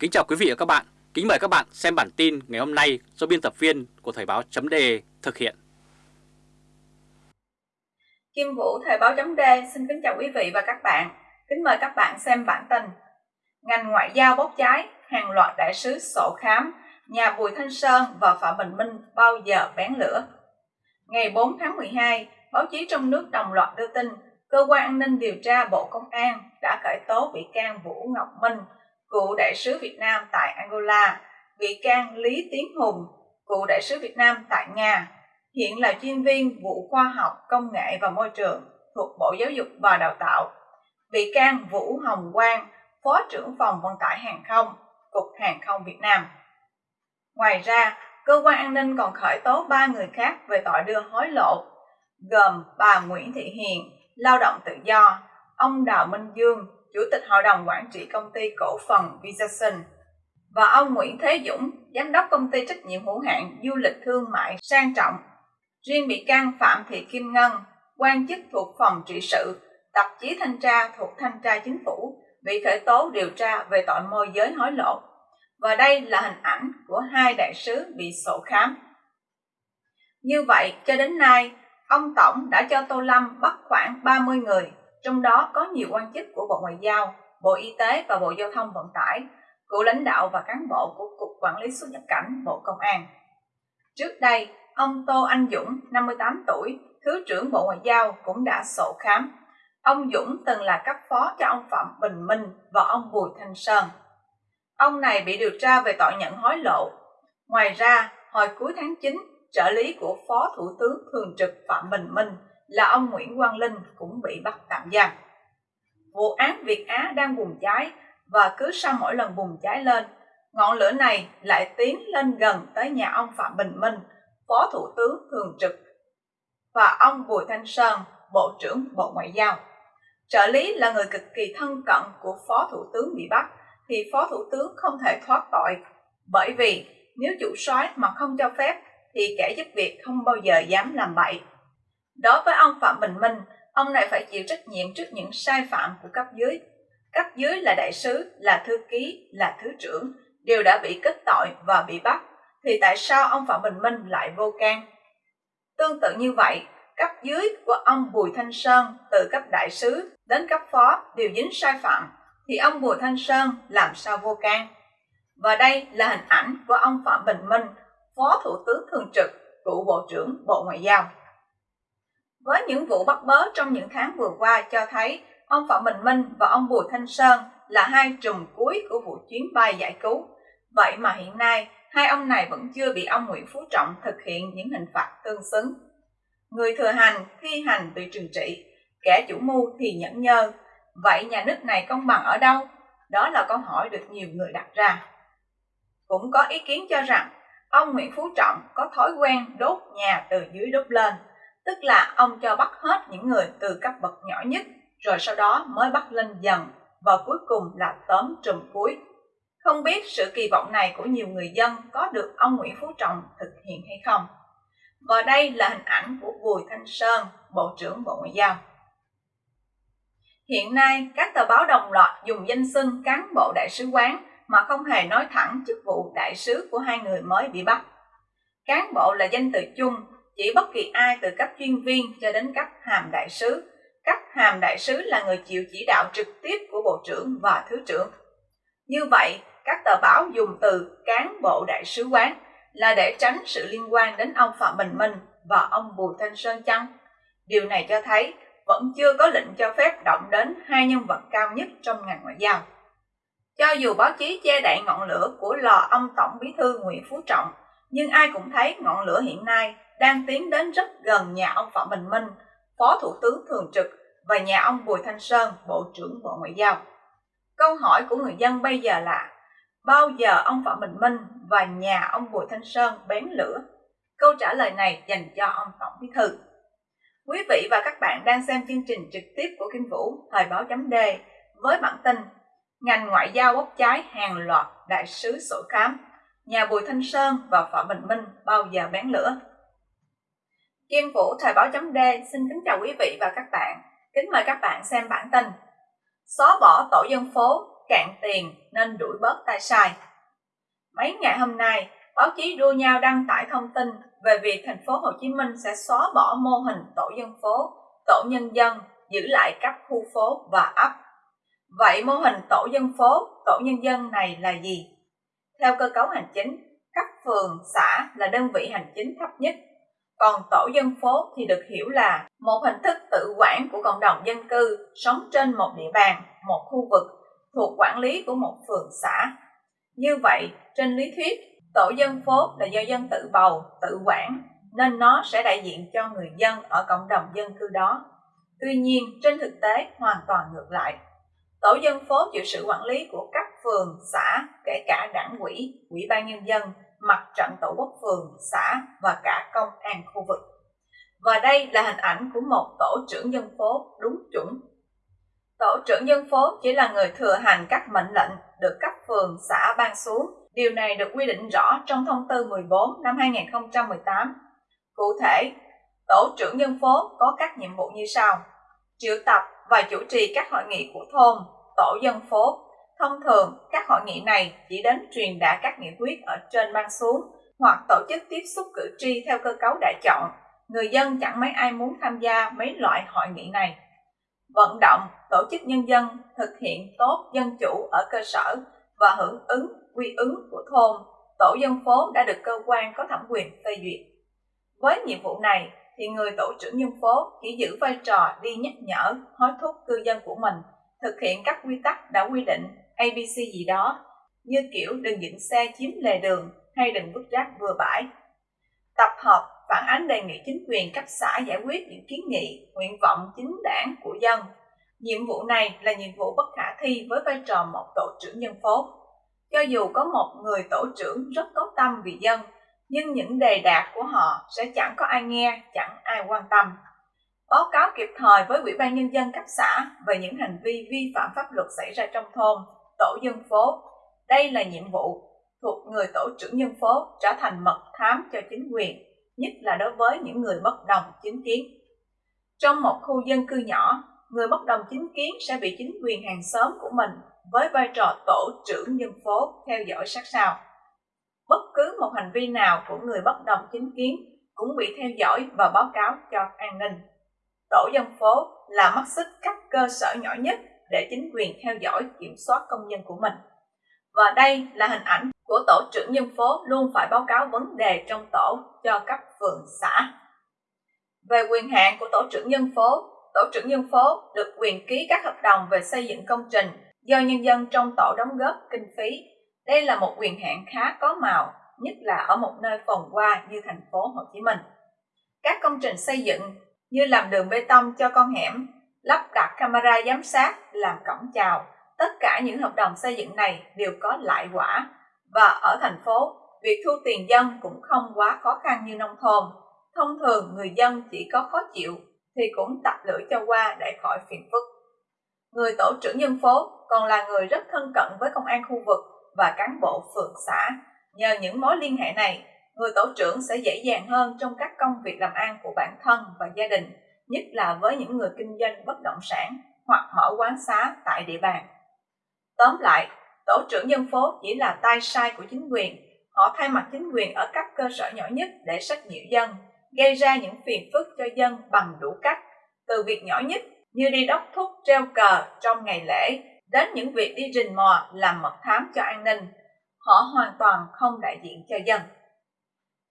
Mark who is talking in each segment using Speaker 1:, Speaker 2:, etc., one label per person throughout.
Speaker 1: Kính chào quý vị và các bạn. Kính mời các bạn xem bản tin ngày hôm nay do biên tập viên của Thời báo chấm thực hiện.
Speaker 2: Kim Vũ Thời báo chấm xin kính chào quý vị và các bạn. Kính mời các bạn xem bản tin. Ngành ngoại giao bốc cháy, hàng loạt đại sứ sổ khám, nhà Bùi Thanh Sơn và Phạm Bình Minh bao giờ bén lửa. Ngày 4 tháng 12, báo chí trong nước đồng loạt đưa tin Cơ quan An ninh điều tra Bộ Công an đã khởi tố bị can Vũ Ngọc Minh, cựu đại sứ Việt Nam tại Angola, bị can Lý Tiến Hùng, cựu đại sứ Việt Nam tại Nga, hiện là chuyên viên vụ khoa học, công nghệ và môi trường thuộc Bộ Giáo dục và Đào tạo. Bị can Vũ Hồng Quang, Phó trưởng phòng vận tải hàng không, Cục Hàng không Việt Nam. Ngoài ra, cơ quan an ninh còn khởi tố ba người khác về tội đưa hối lộ, gồm bà Nguyễn Thị Hiền, lao động tự do, ông Đào Minh Dương, Chủ tịch Hội đồng Quản trị Công ty Cổ phần Visasun, và ông Nguyễn Thế Dũng, Giám đốc Công ty Trách nhiệm hữu hạn Du lịch Thương mại Sang Trọng. Riêng bị can Phạm Thị Kim Ngân, quan chức thuộc Phòng trị sự, tạp chí thanh tra thuộc Thanh tra Chính phủ, bị khởi tố điều tra về tội môi giới hối lộ. Và đây là hình ảnh của hai đại sứ bị sổ khám. Như vậy, cho đến nay, ông Tổng đã cho Tô Lâm bắt khoảng 30 người trong đó có nhiều quan chức của Bộ Ngoại giao, Bộ Y tế và Bộ Giao thông Vận tải, cựu lãnh đạo và cán bộ của Cục Quản lý xuất nhập cảnh Bộ Công an. Trước đây, ông Tô Anh Dũng, 58 tuổi, Thứ trưởng Bộ Ngoại giao cũng đã sổ khám. Ông Dũng từng là cấp phó cho ông Phạm Bình Minh và ông Bùi Thanh Sơn. Ông này bị điều tra về tội nhận hối lộ. Ngoài ra, hồi cuối tháng 9, trợ lý của Phó Thủ tướng Thường trực Phạm Bình Minh là ông Nguyễn Quang Linh cũng bị bắt tạm giam. Vụ án Việt Á đang bùng cháy và cứ sau mỗi lần bùng cháy lên, ngọn lửa này lại tiến lên gần tới nhà ông Phạm Bình Minh, Phó Thủ tướng Thường trực, và ông Bùi Thanh Sơn, Bộ trưởng Bộ Ngoại giao. Trợ lý là người cực kỳ thân cận của Phó Thủ tướng bị bắt, thì Phó Thủ tướng không thể thoát tội, bởi vì nếu chủ soái mà không cho phép thì kẻ giúp việc không bao giờ dám làm bậy. Đối với ông Phạm Bình Minh, ông này phải chịu trách nhiệm trước những sai phạm của cấp dưới. Cấp dưới là đại sứ, là thư ký, là thứ trưởng, đều đã bị kết tội và bị bắt. Thì tại sao ông Phạm Bình Minh lại vô can? Tương tự như vậy, cấp dưới của ông Bùi Thanh Sơn từ cấp đại sứ đến cấp phó đều dính sai phạm, thì ông Bùi Thanh Sơn làm sao vô can? Và đây là hình ảnh của ông Phạm Bình Minh, Phó Thủ tướng Thường trực, cựu Bộ trưởng Bộ Ngoại giao. Với những vụ bắt bớ trong những tháng vừa qua cho thấy ông Phạm Bình Minh và ông Bùi Thanh Sơn là hai trùm cuối của vụ chuyến bay giải cứu. Vậy mà hiện nay, hai ông này vẫn chưa bị ông Nguyễn Phú Trọng thực hiện những hình phạt tương xứng. Người thừa hành, thi hành bị trừng trị, kẻ chủ mưu thì nhẫn nhơ. Vậy nhà nước này công bằng ở đâu? Đó là câu hỏi được nhiều người đặt ra. Cũng có ý kiến cho rằng ông Nguyễn Phú Trọng có thói quen đốt nhà từ dưới đốt lên tức là ông cho bắt hết những người từ cấp bậc nhỏ nhất rồi sau đó mới bắt lên dần và cuối cùng là tóm trùm cuối. Không biết sự kỳ vọng này của nhiều người dân có được ông Nguyễn Phú Trọng thực hiện hay không. Và đây là hình ảnh của Bùi Thanh Sơn, Bộ trưởng Bộ Ngoại giao. Hiện nay, các tờ báo đồng loạt dùng danh xưng cán bộ đại sứ quán mà không hề nói thẳng chức vụ đại sứ của hai người mới bị bắt. Cán bộ là danh từ chung chỉ bất kỳ ai từ cấp chuyên viên cho đến cấp hàm đại sứ. Cấp hàm đại sứ là người chịu chỉ đạo trực tiếp của Bộ trưởng và Thứ trưởng. Như vậy, các tờ báo dùng từ cán bộ đại sứ quán là để tránh sự liên quan đến ông Phạm Bình Minh và ông Bùi Thanh Sơn chăng? Điều này cho thấy vẫn chưa có lệnh cho phép động đến hai nhân vật cao nhất trong ngành ngoại giao. Cho dù báo chí che đậy ngọn lửa của lò ông Tổng Bí thư Nguyễn Phú Trọng, nhưng ai cũng thấy ngọn lửa hiện nay đang tiến đến rất gần nhà ông Phạm Bình Minh, Phó Thủ tướng Thường trực và nhà ông Bùi Thanh Sơn, Bộ trưởng Bộ Ngoại giao. Câu hỏi của người dân bây giờ là bao giờ ông Phạm Bình Minh và nhà ông Bùi Thanh Sơn bén lửa? Câu trả lời này dành cho ông Tổng Bí Thư. Quý vị và các bạn đang xem chương trình trực tiếp của Kinh Vũ, Thời báo chấm D với bản tin Ngành ngoại giao bốc cháy hàng loạt đại sứ sổ khám, nhà Bùi Thanh Sơn và Phạm Bình Minh bao giờ bén lửa? Kim Vũ Thời báo chấm D xin kính chào quý vị và các bạn. Kính mời các bạn xem bản tin. Xóa bỏ tổ dân phố, cạn tiền nên đuổi bớt tay sai. Mấy ngày hôm nay, báo chí đua nhau đăng tải thông tin về việc thành phố Hồ Chí Minh sẽ xóa bỏ mô hình tổ dân phố, tổ nhân dân, giữ lại các khu phố và ấp. Vậy mô hình tổ dân phố, tổ nhân dân này là gì? Theo cơ cấu hành chính, các phường, xã là đơn vị hành chính thấp nhất còn tổ dân phố thì được hiểu là một hình thức tự quản của cộng đồng dân cư sống trên một địa bàn, một khu vực thuộc quản lý của một phường xã. Như vậy, trên lý thuyết, tổ dân phố là do dân tự bầu, tự quản, nên nó sẽ đại diện cho người dân ở cộng đồng dân cư đó. Tuy nhiên, trên thực tế hoàn toàn ngược lại. Tổ dân phố chịu sự quản lý của các phường, xã, kể cả đảng quỹ, ủy ban nhân dân, mặt trận tổ quốc phường, xã và cả công an khu vực. Và đây là hình ảnh của một tổ trưởng dân phố đúng chuẩn. Tổ trưởng dân phố chỉ là người thừa hành các mệnh lệnh được cấp phường, xã ban xuống. Điều này được quy định rõ trong thông tư 14 năm 2018. Cụ thể, tổ trưởng dân phố có các nhiệm vụ như sau. Triệu tập và chủ trì các hội nghị của thôn, tổ dân phố Thông thường, các hội nghị này chỉ đến truyền đạt các nghị quyết ở trên ban xuống hoặc tổ chức tiếp xúc cử tri theo cơ cấu đã chọn. Người dân chẳng mấy ai muốn tham gia mấy loại hội nghị này. Vận động, tổ chức nhân dân thực hiện tốt dân chủ ở cơ sở và hưởng ứng quy ứng của thôn, tổ dân phố đã được cơ quan có thẩm quyền phê duyệt. Với nhiệm vụ này, thì người tổ trưởng dân phố chỉ giữ vai trò đi nhắc nhở, hối thúc cư dân của mình thực hiện các quy tắc đã quy định ABC gì đó, như kiểu đừng dựng xe chiếm lề đường hay đừng vứt rác vừa bãi. Tập hợp phản ánh đề nghị chính quyền cấp xã giải quyết những kiến nghị, nguyện vọng chính đảng của dân. Nhiệm vụ này là nhiệm vụ bất khả thi với vai trò một tổ trưởng dân phố. Cho dù có một người tổ trưởng rất có tâm vì dân, nhưng những đề đạt của họ sẽ chẳng có ai nghe, chẳng ai quan tâm. Báo cáo kịp thời với Ủy ban Nhân dân cấp xã về những hành vi vi phạm pháp luật xảy ra trong thôn, tổ dân phố. Đây là nhiệm vụ thuộc người tổ trưởng nhân phố trở thành mật thám cho chính quyền, nhất là đối với những người bất đồng chính kiến. Trong một khu dân cư nhỏ, người bất đồng chính kiến sẽ bị chính quyền hàng xóm của mình với vai trò tổ trưởng nhân phố theo dõi sát sao. Bất cứ một hành vi nào của người bất đồng chính kiến cũng bị theo dõi và báo cáo cho an ninh. Tổ dân phố là mắt xích các cơ sở nhỏ nhất để chính quyền theo dõi kiểm soát công nhân của mình. Và đây là hình ảnh của tổ trưởng dân phố luôn phải báo cáo vấn đề trong tổ cho cấp phường xã. Về quyền hạn của tổ trưởng dân phố, tổ trưởng dân phố được quyền ký các hợp đồng về xây dựng công trình do nhân dân trong tổ đóng góp kinh phí. Đây là một quyền hạn khá có màu, nhất là ở một nơi phồn hoa như thành phố Hồ Chí Minh. Các công trình xây dựng như làm đường bê tông cho con hẻm, lắp đặt camera giám sát, làm cổng chào. Tất cả những hợp đồng xây dựng này đều có lại quả. Và ở thành phố, việc thu tiền dân cũng không quá khó khăn như nông thôn. Thông thường người dân chỉ có khó chịu thì cũng tập lưỡi cho qua để khỏi phiền phức. Người tổ trưởng dân phố còn là người rất thân cận với công an khu vực và cán bộ phường xã. Nhờ những mối liên hệ này, người tổ trưởng sẽ dễ dàng hơn trong các công việc làm ăn của bản thân và gia đình nhất là với những người kinh doanh bất động sản hoặc mở quán xá tại địa bàn. Tóm lại, tổ trưởng dân phố chỉ là tay sai của chính quyền. Họ thay mặt chính quyền ở các cơ sở nhỏ nhất để sách nhiễu dân, gây ra những phiền phức cho dân bằng đủ cách, từ việc nhỏ nhất như đi đốc thúc treo cờ trong ngày lễ đến những việc đi rình mò làm mật thám cho an ninh. Họ hoàn toàn không đại diện cho dân.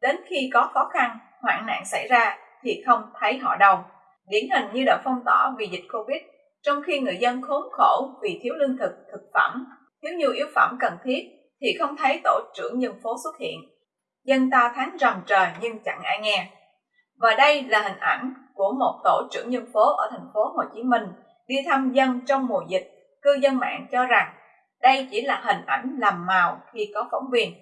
Speaker 2: Đến khi có khó khăn, hoạn nạn xảy ra thì không thấy họ đâu. Điển hình như đợt phong tỏa vì dịch Covid, trong khi người dân khốn khổ vì thiếu lương thực, thực phẩm, thiếu nhiều yếu phẩm cần thiết, thì không thấy tổ trưởng dân phố xuất hiện. Dân ta tháng rầm trời nhưng chẳng ai nghe. Và đây là hình ảnh của một tổ trưởng dân phố ở thành phố Hồ Chí Minh đi thăm dân trong mùa dịch. Cư dân mạng cho rằng đây chỉ là hình ảnh làm màu khi có phóng viên.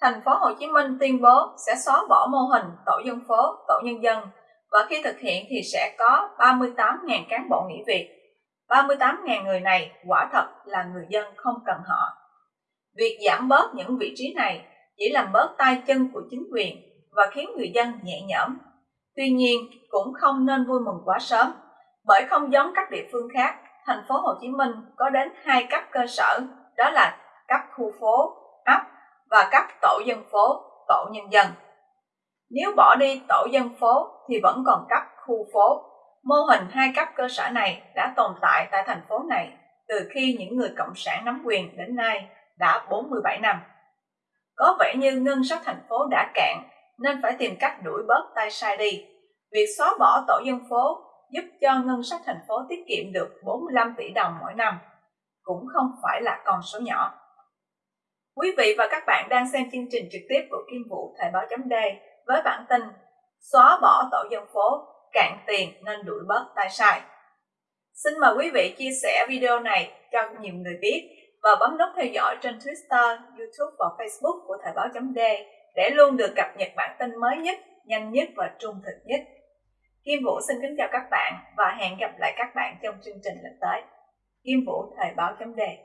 Speaker 2: Thành phố Hồ Chí Minh tuyên bố sẽ xóa bỏ mô hình tổ dân phố, tổ nhân dân và khi thực hiện thì sẽ có 38.000 cán bộ nghỉ việc. 38.000 người này quả thật là người dân không cần họ. Việc giảm bớt những vị trí này chỉ làm bớt tay chân của chính quyền và khiến người dân nhẹ nhõm. Tuy nhiên, cũng không nên vui mừng quá sớm, bởi không giống các địa phương khác, thành phố Hồ Chí Minh có đến hai cấp cơ sở, đó là cấp khu phố, ấp và cấp tổ dân phố, tổ nhân dân. Nếu bỏ đi tổ dân phố thì vẫn còn cấp khu phố. Mô hình hai cấp cơ sở này đã tồn tại tại thành phố này từ khi những người cộng sản nắm quyền đến nay đã 47 năm. Có vẻ như ngân sách thành phố đã cạn nên phải tìm cách đuổi bớt tay sai đi. Việc xóa bỏ tổ dân phố giúp cho ngân sách thành phố tiết kiệm được 45 tỷ đồng mỗi năm, cũng không phải là con số nhỏ. Quý vị và các bạn đang xem chương trình trực tiếp của Kim Vũ Thời báo chấm với bản tin Xóa bỏ tổ dân phố, cạn tiền nên đuổi bớt tay sai. Xin mời quý vị chia sẻ video này cho nhiều người biết và bấm nút theo dõi trên Twitter, YouTube và Facebook của Thời báo chấm để luôn được cập nhật bản tin mới nhất, nhanh nhất và trung thực nhất. Kim Vũ xin kính chào các bạn và hẹn gặp lại các bạn trong chương trình lần tới. Kim Vũ, Thời báo chấm đề.